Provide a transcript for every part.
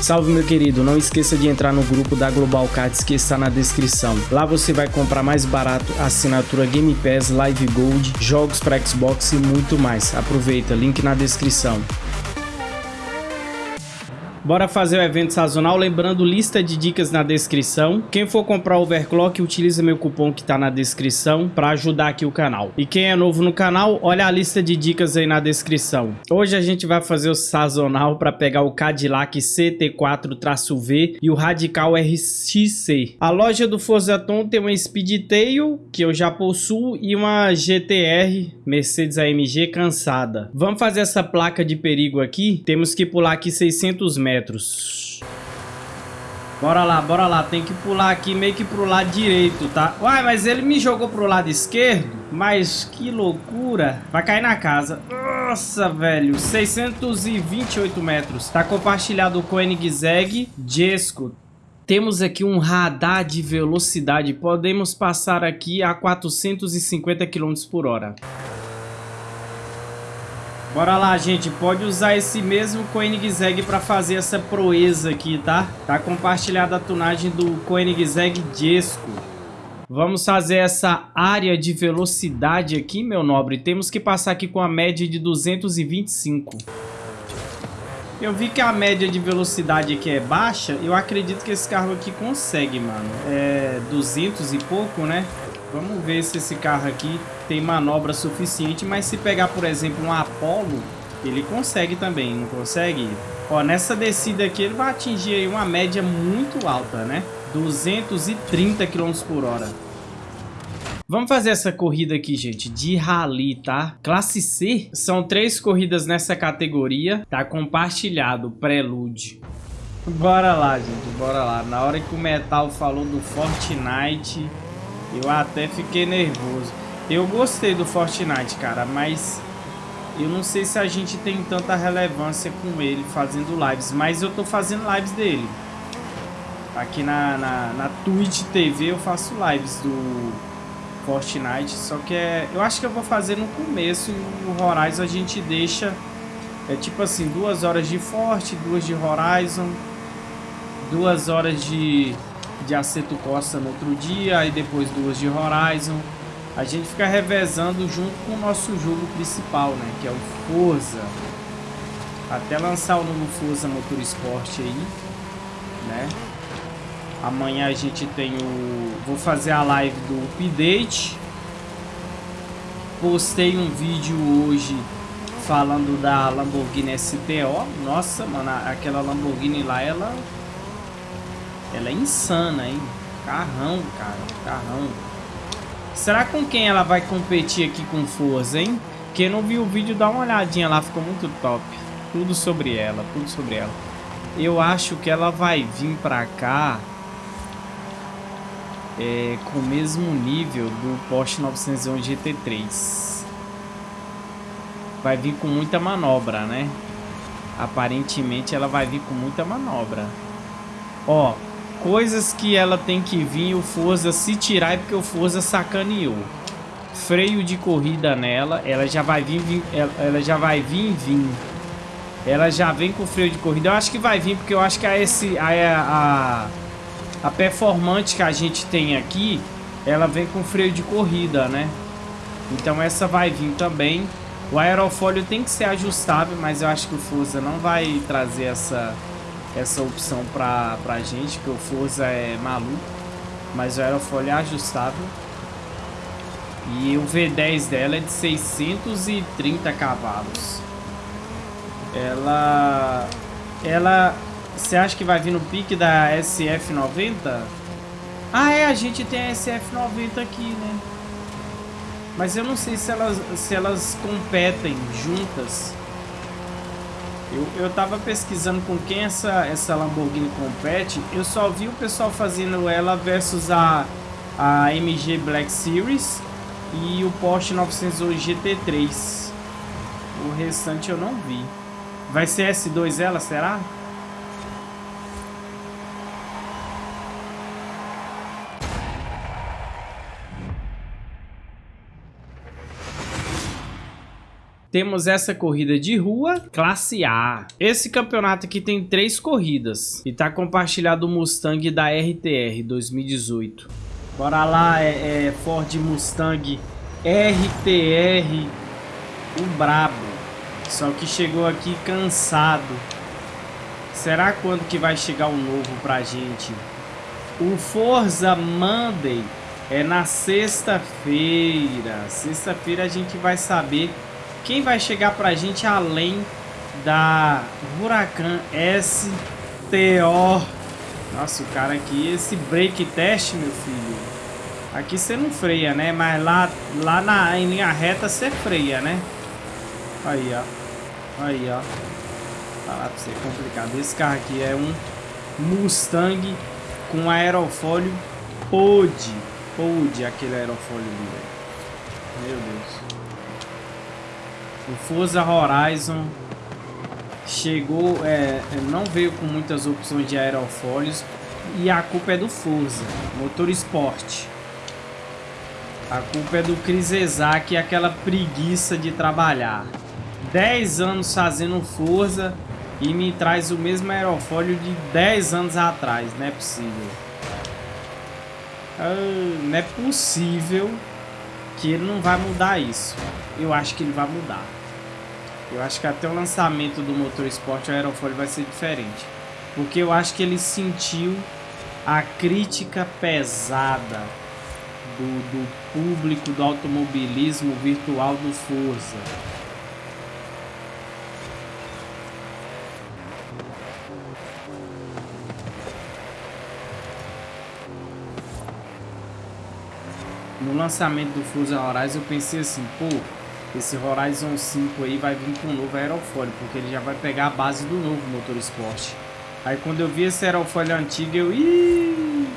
Salve meu querido, não esqueça de entrar no grupo da Global Cards que está na descrição. Lá você vai comprar mais barato assinatura Game Pass, Live Gold, jogos para Xbox e muito mais. Aproveita, link na descrição. Bora fazer o evento sazonal, lembrando lista de dicas na descrição. Quem for comprar overclock, utiliza meu cupom que tá na descrição para ajudar aqui o canal. E quem é novo no canal, olha a lista de dicas aí na descrição. Hoje a gente vai fazer o sazonal para pegar o Cadillac CT4-V e o Radical RXC. A loja do Forzaton tem uma Speedtail, que eu já possuo, e uma GTR Mercedes AMG cansada. Vamos fazer essa placa de perigo aqui. Temos que pular aqui 600 metros metros. Bora lá, bora lá. Tem que pular aqui meio que pro lado direito, tá? Uai, mas ele me jogou pro lado esquerdo? Mas que loucura. Vai cair na casa. Nossa, velho. 628 metros. Tá compartilhado com o Jesco. Temos aqui um radar de velocidade. Podemos passar aqui a 450 km por hora. Bora lá, gente. Pode usar esse mesmo Koenigsegg para fazer essa proeza aqui, tá? Tá compartilhada a tunagem do Koenigsegg Jesco. Vamos fazer essa área de velocidade aqui, meu nobre. Temos que passar aqui com a média de 225. Eu vi que a média de velocidade aqui é baixa. Eu acredito que esse carro aqui consegue, mano. É 200 e pouco, né? Vamos ver se esse carro aqui tem manobra suficiente, mas se pegar, por exemplo, um Apollo, ele consegue também, não consegue? Ó, nessa descida aqui ele vai atingir aí uma média muito alta, né? 230 km por hora. Vamos fazer essa corrida aqui, gente, de rally, tá? Classe C, são três corridas nessa categoria, tá compartilhado, prelude. Bora lá, gente, bora lá. Na hora que o Metal falou do Fortnite, eu até fiquei nervoso. Eu gostei do Fortnite, cara, mas eu não sei se a gente tem tanta relevância com ele fazendo lives, mas eu tô fazendo lives dele. Aqui na, na, na Twitch TV eu faço lives do Fortnite, só que é, eu acho que eu vou fazer no começo e no Horizon a gente deixa, é tipo assim, duas horas de Forte, duas de Horizon, duas horas de de Aceto Costa no outro dia, aí depois duas de Horizon. A gente fica revezando junto com o nosso jogo principal, né? Que é o Forza. Até lançar o novo Forza Motorsport aí, né? Amanhã a gente tem o... Vou fazer a live do update. Postei um vídeo hoje falando da Lamborghini STO. Nossa, mano, aquela Lamborghini lá, ela ela é insana, hein? Carrão, cara. Carrão. Será com quem ela vai competir aqui com força, hein? Quem não viu o vídeo, dá uma olhadinha lá. Ficou muito top. Tudo sobre ela. Tudo sobre ela. Eu acho que ela vai vir pra cá... É, com o mesmo nível do Porsche 911 GT3. Vai vir com muita manobra, né? Aparentemente ela vai vir com muita manobra. Ó, Coisas que ela tem que vir o Forza se tirar é porque o Forza sacaneou. Freio de corrida nela, ela já vai vir, vir ela, já vai vir vir. Ela já vem com freio de corrida. Eu acho que vai vir porque eu acho que a esse a, a a performante que a gente tem aqui, ela vem com freio de corrida, né? Então essa vai vir também. O aerofólio tem que ser ajustável, mas eu acho que o Forza não vai trazer essa essa opção pra, pra gente, que o Forza é maluco, mas o aerofólio é ajustável. E o V10 dela é de 630 cavalos. Ela... Ela... Você acha que vai vir no pique da SF90? Ah, é, a gente tem a SF90 aqui, né? Mas eu não sei se elas, se elas competem juntas. Eu, eu tava pesquisando com quem essa, essa Lamborghini compete. Eu só vi o pessoal fazendo ela versus a, a MG Black Series e o Porsche 911 GT3. O restante eu não vi. Vai ser S2 ela, será? Temos essa corrida de rua, classe A. Esse campeonato aqui tem três corridas e tá compartilhado o Mustang da RTR 2018. Bora lá, é, é Ford Mustang RTR, o brabo. Só que chegou aqui cansado. Será quando que vai chegar o novo pra gente? O Forza Monday é na sexta-feira. Sexta-feira a gente vai saber quem vai chegar pra gente além da Huracan STO. Nossa, o cara aqui, esse brake test, meu filho. Aqui você não freia, né? Mas lá, lá na, em linha reta você freia, né? Aí, ó. Aí, ó. Falar pra você, é complicado. Esse carro aqui é um Mustang com aerofólio Pod. Pod, aquele aerofólio ali, velho. Meu Deus. O Forza Horizon chegou, é, não veio com muitas opções de aerofólios e a culpa é do Forza, motor esporte. A culpa é do Chris Ezak e aquela preguiça de trabalhar. 10 anos fazendo Forza e me traz o mesmo aerofólio de 10 anos atrás. Não é possível. Ah, não é possível que ele não vai mudar isso. Eu acho que ele vai mudar. Eu acho que até o lançamento do motor esporte aerofólio vai ser diferente. Porque eu acho que ele sentiu a crítica pesada do, do público do automobilismo virtual do Forza. No lançamento do Forza Horizon eu pensei assim, pô, esse Horizon 5 aí vai vir com um novo aerofólio, porque ele já vai pegar a base do novo motor esporte. Aí quando eu vi esse aerofólio antigo, eu... Ih,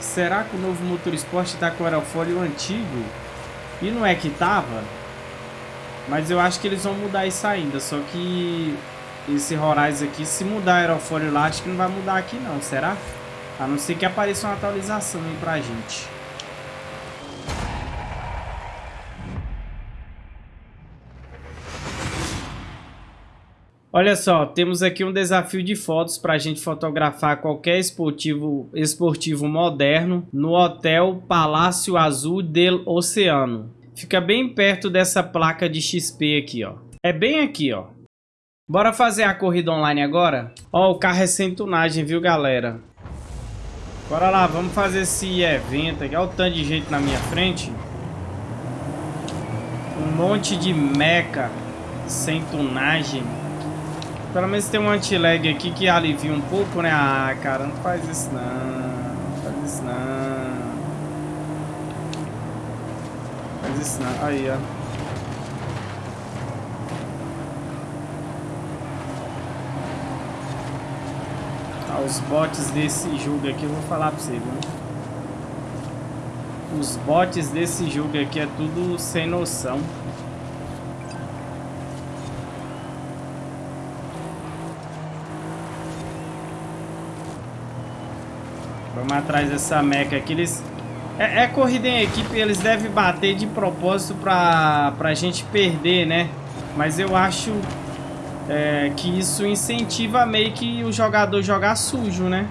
será que o novo motor esporte tá com o aerofólio antigo? E não é que tava? Mas eu acho que eles vão mudar isso ainda, só que esse Horizon aqui, se mudar aerofólio lá, acho que não vai mudar aqui não, será? A não ser que apareça uma atualização aí pra gente. Olha só, temos aqui um desafio de fotos para a gente fotografar qualquer esportivo, esportivo moderno no Hotel Palácio Azul del Oceano. Fica bem perto dessa placa de XP aqui, ó. É bem aqui, ó. Bora fazer a corrida online agora? Ó, o carro é sem tunagem, viu, galera? Bora lá, vamos fazer esse evento aqui. Olha o tanto de gente na minha frente. Um monte de meca sem tunagem. Pelo menos tem um anti-lag aqui que alivia um pouco, né? Ah, cara, não faz isso não. Não faz isso não. Faz isso não. Aí, ó. Ah, os bots desse jogo aqui, eu vou falar pra você, viu? Os bots desse jogo aqui é tudo sem noção. Vamos atrás dessa meca aqui. Eles... É, é, corrida em equipe, eles devem bater de propósito pra, pra gente perder, né? Mas eu acho é, que isso incentiva meio que o jogador jogar sujo, né?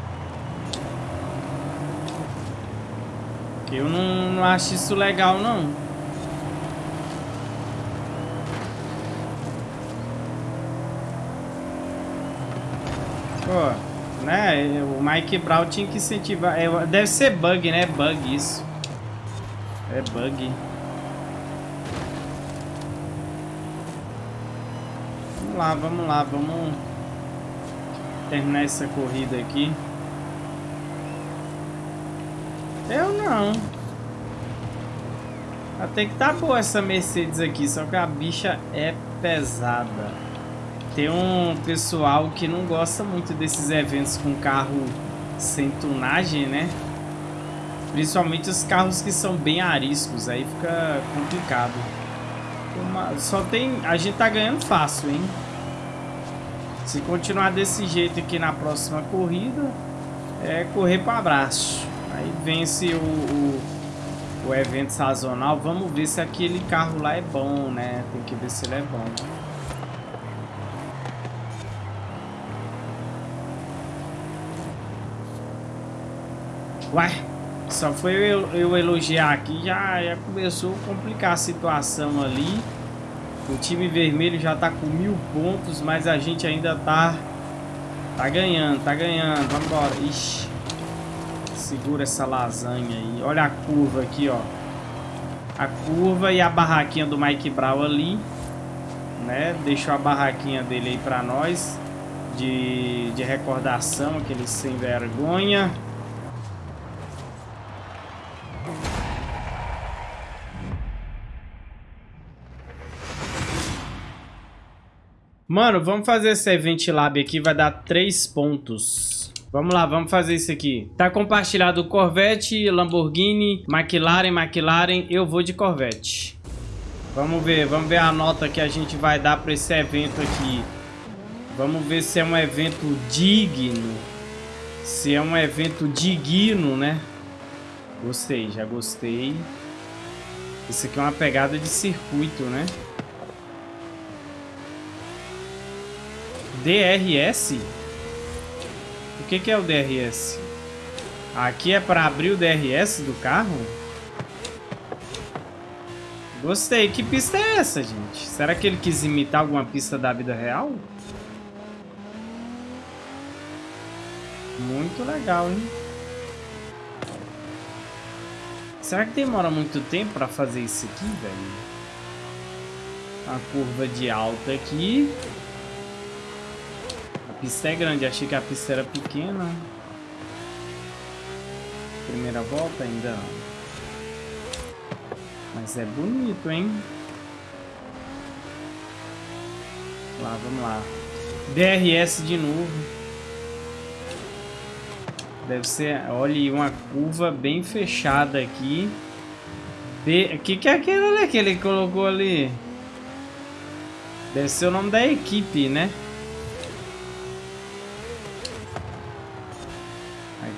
Eu não, não acho isso legal, não. Pô né? O Mike Brown tinha que incentivar. É, deve ser bug, né? Bug isso. É bug. Vamos lá, vamos lá, vamos terminar essa corrida aqui. Eu não. Até que tá boa essa Mercedes aqui, só que a bicha é pesada tem um pessoal que não gosta muito desses eventos com carro sem tunagem, né? Principalmente os carros que são bem ariscos, aí fica complicado. Só tem... A gente tá ganhando fácil, hein? Se continuar desse jeito aqui na próxima corrida, é correr para abraço. Aí vence o, o, o evento sazonal. Vamos ver se aquele carro lá é bom, né? Tem que ver se ele é bom. Ué, só foi eu, eu elogiar aqui, já, já começou a complicar a situação ali. O time vermelho já tá com mil pontos, mas a gente ainda tá, tá ganhando, tá ganhando. Vamos embora. Ixi. Segura essa lasanha aí. Olha a curva aqui, ó. A curva e a barraquinha do Mike Brown ali. Né? Deixou a barraquinha dele aí pra nós. De, de recordação, aquele sem vergonha. Mano, vamos fazer esse Event Lab aqui, vai dar 3 pontos. Vamos lá, vamos fazer isso aqui. Tá compartilhado Corvette, Lamborghini, McLaren, McLaren. Eu vou de Corvette. Vamos ver, vamos ver a nota que a gente vai dar para esse evento aqui. Vamos ver se é um evento digno. Se é um evento digno, né? Gostei, já gostei. Isso aqui é uma pegada de circuito, né? DRS? O que, que é o DRS? Aqui é para abrir o DRS do carro? Gostei. Que pista é essa, gente? Será que ele quis imitar alguma pista da vida real? Muito legal, hein? Será que demora muito tempo para fazer isso aqui, velho? A curva de alta aqui pista é grande, achei que a pista era pequena. Primeira volta ainda. Mas é bonito, hein? Lá, vamos lá. DRS de novo. Deve ser, olha, uma curva bem fechada aqui. O que, que é aquilo ali que ele colocou ali? Deve ser o nome da equipe, né?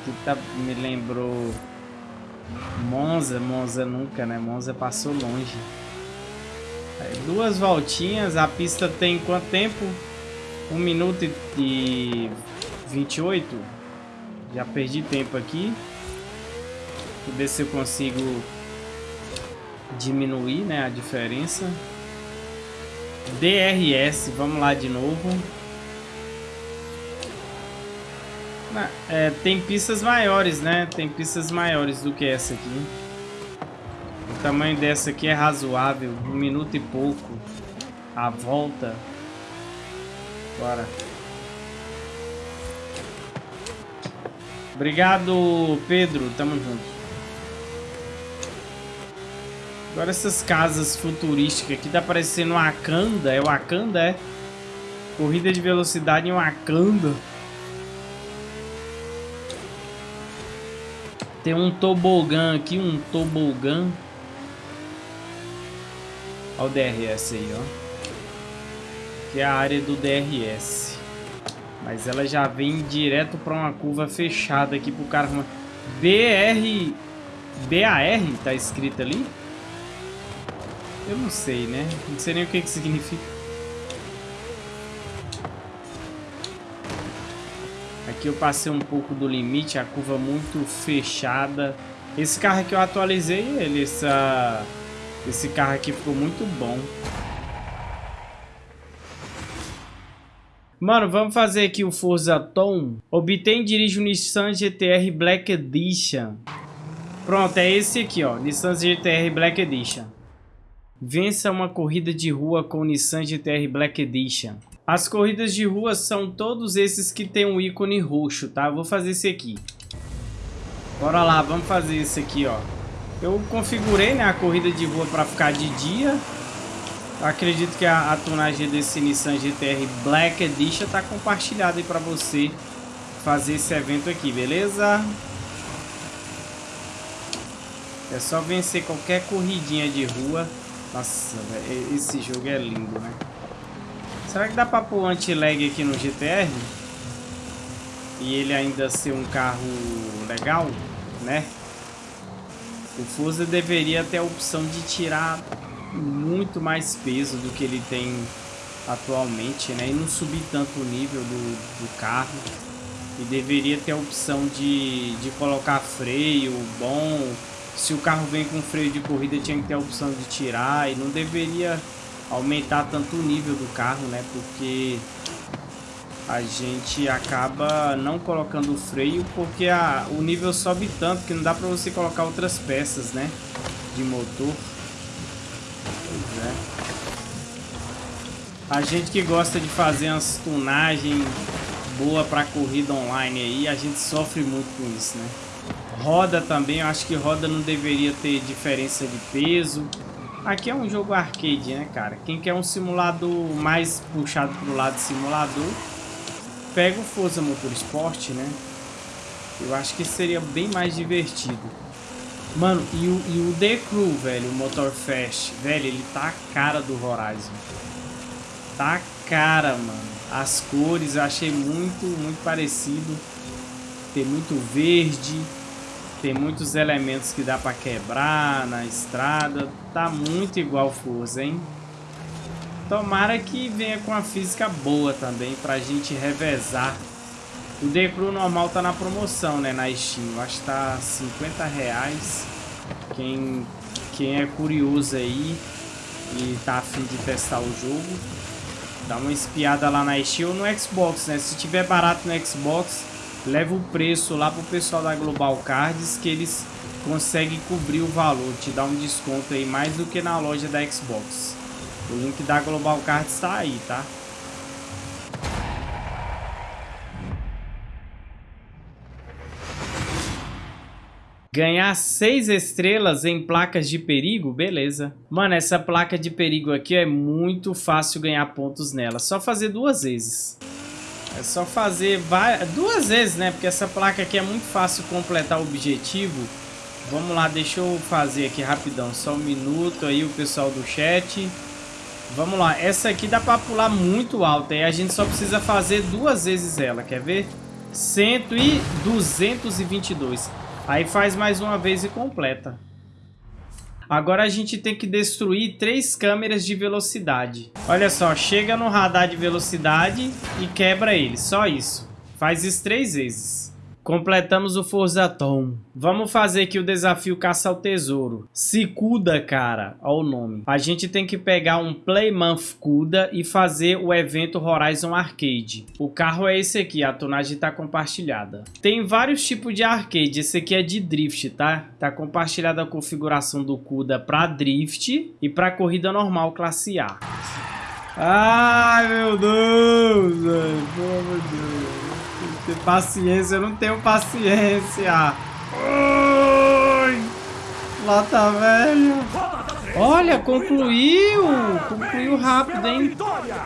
Aqui tá, me lembrou Monza, Monza nunca, né? Monza passou longe. Aí, duas voltinhas, a pista tem quanto tempo? 1 minuto e 28. Já perdi tempo aqui. Vou ver se eu consigo diminuir né, a diferença. DRS, vamos lá de novo. É, tem pistas maiores, né? Tem pistas maiores do que essa aqui. O tamanho dessa aqui é razoável. Um minuto e pouco. A volta. Bora. Obrigado, Pedro. Tamo junto. Agora essas casas futurísticas aqui tá parecendo Wakanda. É Wakanda, é? Corrida de velocidade em Wakanda. Tem um tobogã aqui, um tobogã. Olha o DRS aí, ó. Que é a área do DRS. Mas ela já vem direto para uma curva fechada aqui pro cara. BR... BAR tá escrito ali? Eu não sei, né? Não sei nem o que que significa. Aqui eu passei um pouco do limite, a curva muito fechada. Esse carro aqui eu atualizei ele, essa... esse carro aqui ficou muito bom. Mano, vamos fazer aqui o Forza Tom. Obtém e dirige o Nissan GTR Black Edition. Pronto, é esse aqui, ó. Nissan GTR Black Edition. Vença uma corrida de rua com o Nissan GTR Black Edition. As corridas de rua são todos esses que tem um ícone roxo, tá? Vou fazer esse aqui. Bora lá, vamos fazer esse aqui, ó. Eu configurei né, a corrida de rua para ficar de dia. Acredito que a, a desse Nissan GTR Black Edition tá compartilhada aí para você fazer esse evento aqui, beleza? É só vencer qualquer corridinha de rua. Nossa, esse jogo é lindo, né? Será que dá pra pôr anti-lag aqui no GTR? E ele ainda ser um carro legal, né? O Forza deveria ter a opção de tirar muito mais peso do que ele tem atualmente, né? E não subir tanto o nível do, do carro. E deveria ter a opção de, de colocar freio bom. Se o carro vem com freio de corrida, tinha que ter a opção de tirar. E não deveria aumentar tanto o nível do carro, né? Porque a gente acaba não colocando o freio porque a, o nível sobe tanto que não dá para você colocar outras peças, né? De motor. Pois é. A gente que gosta de fazer umas tunagens boa para corrida online aí, a gente sofre muito com isso, né? Roda também, eu acho que roda não deveria ter diferença de peso. Aqui é um jogo arcade, né, cara? Quem quer um simulador mais puxado pro lado simulador, pega o Forza Motorsport, né? Eu acho que seria bem mais divertido. Mano, e o, e o The Crew, velho, o Motorfest, velho, ele tá a cara do Horizon. Tá a cara, mano. As cores eu achei muito, muito parecido. Tem muito verde. Tem muitos elementos que dá pra quebrar na estrada. Tá muito igual Forza, hein? Tomara que venha com a física boa também pra gente revezar. O Crew normal tá na promoção, né, na Steam. Eu acho que tá 50 reais. Quem, quem é curioso aí e tá afim de testar o jogo, dá uma espiada lá na Steam ou no Xbox, né? Se tiver barato no Xbox, leva o preço lá pro pessoal da Global Cards que eles conseguem cobrir o valor, te dá um desconto aí mais do que na loja da Xbox. O link da Global Card está aí, tá? Ganhar seis estrelas em placas de perigo? Beleza. Mano, essa placa de perigo aqui é muito fácil ganhar pontos nela. Só fazer duas vezes. É só fazer duas vezes, né? Porque essa placa aqui é muito fácil completar o objetivo. Vamos lá, deixa eu fazer aqui rapidão. Só um minuto aí o pessoal do chat. Vamos lá, essa aqui dá pra pular muito alta e a gente só precisa fazer duas vezes ela, quer ver? 100 e 222. Aí faz mais uma vez e completa. Agora a gente tem que destruir três câmeras de velocidade. Olha só, chega no radar de velocidade e quebra ele, só isso. Faz isso três vezes. Completamos o Forza Tom. Vamos fazer aqui o desafio caça ao tesouro. Se Cuda, cara, olha o nome. A gente tem que pegar um Playmonth Cuda e fazer o evento Horizon Arcade. O carro é esse aqui, a tonagem tá compartilhada. Tem vários tipos de arcade, esse aqui é de drift, tá? Tá compartilhada a configuração do Cuda para drift e para corrida normal classe A. Ai, meu Deus, velho. Amor de Deus ter paciência, eu não tenho paciência. Ui, lata velha. Olha, concluiu. Concluiu rápido, hein?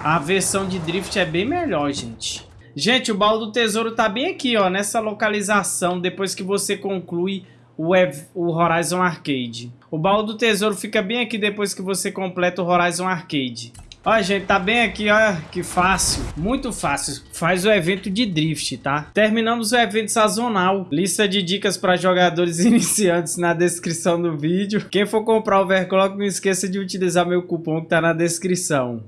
A versão de drift é bem melhor, gente. Gente, o baú do tesouro tá bem aqui, ó, nessa localização, depois que você conclui o, o Horizon Arcade. O baú do tesouro fica bem aqui depois que você completa o Horizon Arcade. Ó, gente, tá bem aqui, ó, que fácil, muito fácil. Faz o evento de drift, tá? Terminamos o evento sazonal. Lista de dicas para jogadores iniciantes na descrição do vídeo. Quem for comprar o overclock, não esqueça de utilizar meu cupom que tá na descrição.